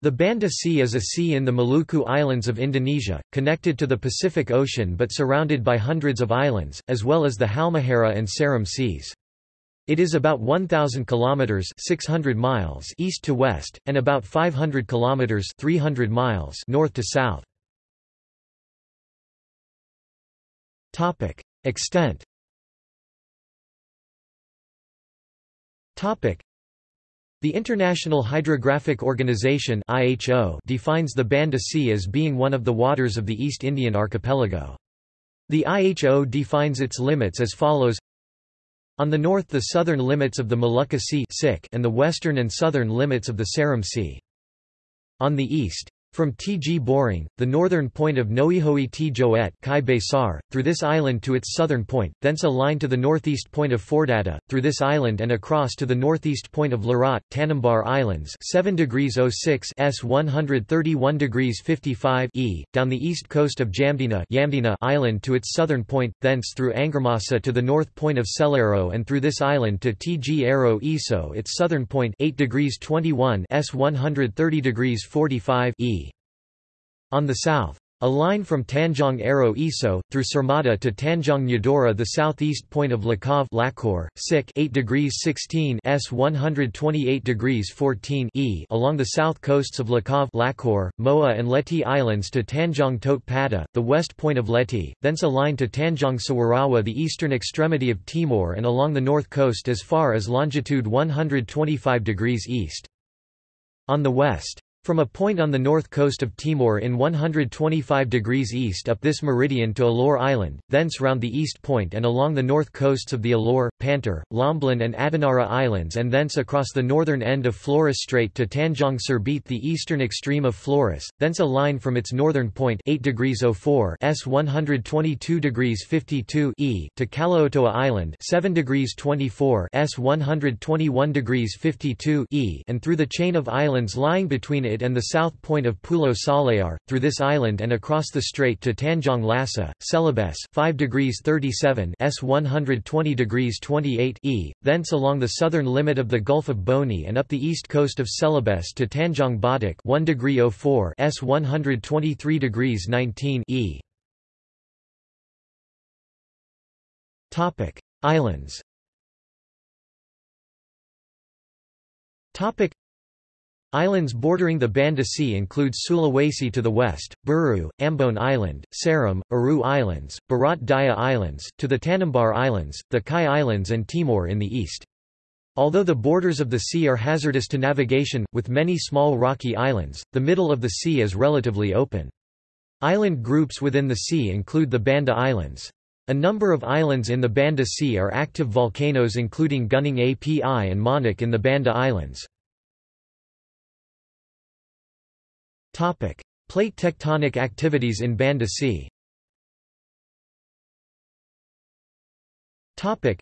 The Banda Sea is a sea in the Maluku Islands of Indonesia, connected to the Pacific Ocean but surrounded by hundreds of islands, as well as the Halmahera and Seram seas. It is about 1000 kilometers 600 miles east to west and about 500 kilometers 300 miles north to south. Topic: Extent. Topic: the International Hydrographic Organization (IHO) defines the Banda Sea as being one of the waters of the East Indian archipelago. The IHO defines its limits as follows: On the north the southern limits of the Molucca Sea and the western and southern limits of the Seram Sea. On the east, from Tg Boring, the northern point of Noihoi T Joet Kai Besar, through this island to its southern point, thence a line to the northeast point of Fordata, through this island and across to the northeast point of Larat, Tanimbar Islands 7 degrees 06 S 131 degrees 55 E, down the east coast of Jamdena Yamdena Island to its southern point, thence through Angarmasa to the north point of Selaru and through this island to Tg Aro Iso its southern point 8 degrees 21 S 130 degrees 45 E. On the south. A line from Tanjong Aro Iso, through Sermata to Tanjong Nyadora the southeast point of Lakov Lakor, Sik 8 degrees 16 S 128 degrees 14 E along the south coasts of Lakov Lakor, Moa and Leti Islands to Tanjong Pada, the west point of Leti, thence a line to Tanjong Sawarawa the eastern extremity of Timor and along the north coast as far as longitude 125 degrees east. On the west. From a point on the north coast of Timor in 125 degrees east up this meridian to Alor Island, thence round the east point and along the north coasts of the Alor, Pantar, Lomblen and Adonara Islands and thence across the northern end of Flores Strait to Tanjong Serbet the eastern extreme of Flores, thence a line from its northern point 8 degrees 04 S 122 degrees 52 E to Kalaotoa Island 7 degrees 24 S 121 degrees 52 E and through the chain of islands lying between it and the south point of Pulo Salear, through this island and across the strait to Tanjong Lasa, Celebes 5 degrees 37 S 120 degrees 28 E, thence along the southern limit of the Gulf of Boni and up the east coast of Celebes to Tanjong Badak 1 degree 04 S 123 degrees 19 E. Topic: Islands. Topic: Islands bordering the Banda Sea include Sulawesi to the west, Buru, Ambon Island, Seram, Aru Islands, Barat Daya Islands, to the Tanimbar Islands, the Kai Islands and Timor in the east. Although the borders of the sea are hazardous to navigation, with many small rocky islands, the middle of the sea is relatively open. Island groups within the sea include the Banda Islands. A number of islands in the Banda Sea are active volcanoes including Gunung Api and Manuk in the Banda Islands. Plate tectonic activities in Banda Sea. Topic: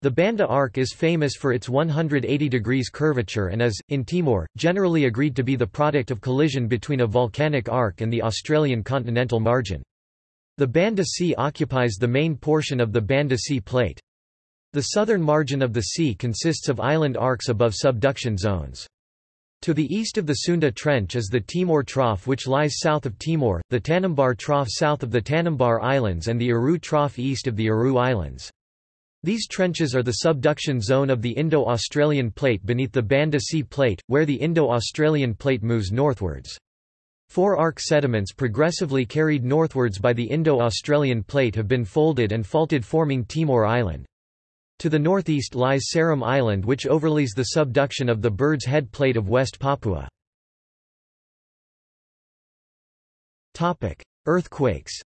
The Banda Arc is famous for its 180 degrees curvature and is, in Timor, generally agreed to be the product of collision between a volcanic arc and the Australian continental margin. The Banda Sea occupies the main portion of the Banda Sea Plate. The southern margin of the sea consists of island arcs above subduction zones. To the east of the Sunda Trench is the Timor Trough which lies south of Timor, the Tanimbar Trough south of the Tanimbar Islands and the Aru Trough east of the Aru Islands. These trenches are the subduction zone of the Indo-Australian Plate beneath the Banda Sea Plate, where the Indo-Australian Plate moves northwards. Forearc sediments progressively carried northwards by the Indo-Australian Plate have been folded and faulted forming Timor Island. To the northeast lies Seram Island which overlays the subduction of the Bird's Head Plate of West Papua. Earthquakes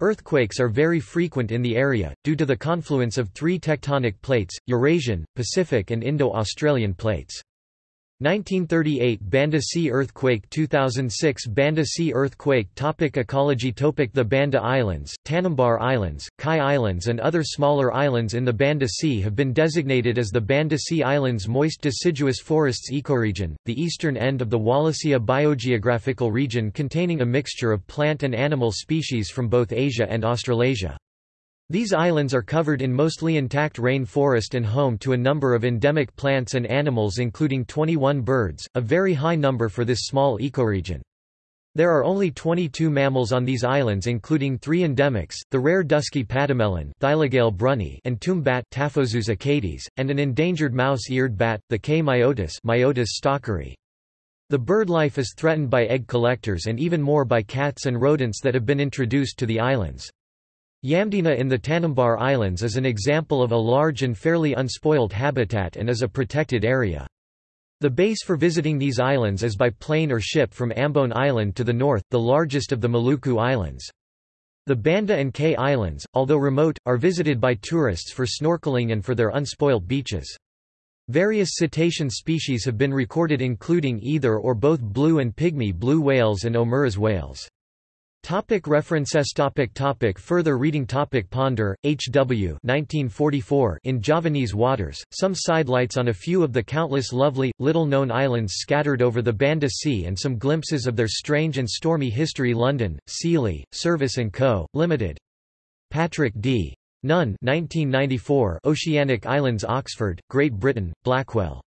Earthquakes are very frequent in the area, due to the confluence of three tectonic plates, Eurasian, Pacific and Indo-Australian plates. 1938 Banda Sea earthquake 2006 Banda Sea earthquake Topic Ecology Topic The Banda Islands, Tanimbar Islands, Kai Islands and other smaller islands in the Banda Sea have been designated as the Banda Sea Islands Moist Deciduous Forests Ecoregion, the eastern end of the Wallacea biogeographical region containing a mixture of plant and animal species from both Asia and Australasia. These islands are covered in mostly intact rain forest and home to a number of endemic plants and animals including 21 birds, a very high number for this small ecoregion. There are only 22 mammals on these islands including three endemics, the rare dusky pademelon brunni and tomb bat Taphozous achates, and an endangered mouse-eared bat, the Kei myotis Myotis stalkeri. The bird life is threatened by egg collectors and even more by cats and rodents that have been introduced to the islands. Yamdena in the Tanimbar Islands is an example of a large and fairly unspoiled habitat and is a protected area. The base for visiting these islands is by plane or ship from Ambon Island to the north, the largest of the Maluku Islands. The Banda and Kai Islands, although remote, are visited by tourists for snorkeling and for their unspoilt beaches. Various cetacean species have been recorded including either or both blue and pygmy blue whales and Omura's whales. Topic references topic topic Further reading topic Ponder, H. W. 1944 in Javanese waters, some sidelights on a few of the countless lovely, little-known islands scattered over the Banda Sea and some glimpses of their strange and stormy history London, Seeley, Service & Co., Limited. Patrick D. Nunn 1994 Oceanic Islands Oxford, Great Britain, Blackwell.